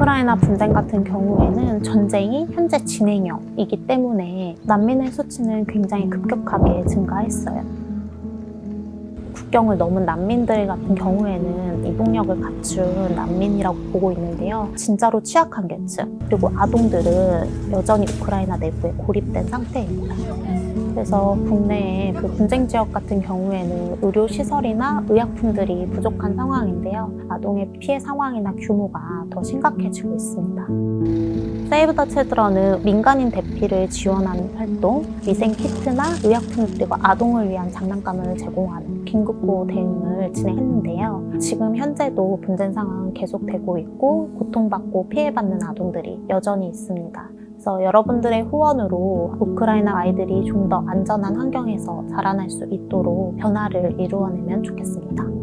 우크라이나 분쟁 같은 경우에는 전쟁이 현재 진행형이기 때문에 난민의 수치는 굉장히 급격하게 증가했어요. 국경을 넘은 난민들 같은 경우에는 이동력을 갖춘 난민이라고 보고 있는데요. 진짜로 취약한 계층 그리고 아동들은 여전히 우크라이나 내부에 고립된 상태입니다. 그래서 국내에 그 분쟁 지역 같은 경우에는 의료 시설이나 의약품들이 부족한 상황인데요. 아동의 피해 상황이나 규모가 더 심각해지고 있습니다. 세이브 더 칠드런은 민간인 대피를 지원하는 활동, 위생 키트나 의약품 그리고 아동을 위한 장난감을 제공하는 긴급보호 대응을 진행했는데요. 지금 현재도 분쟁 상황은 계속되고 있고 고통받고 피해받는 아동들이 여전히 있습니다. 그래서 여러분들의 후원으로 우크라이나 아이들이 좀 더 안전한 환경에서 자라날 수 있도록 변화를 이루어내면 좋겠습니다.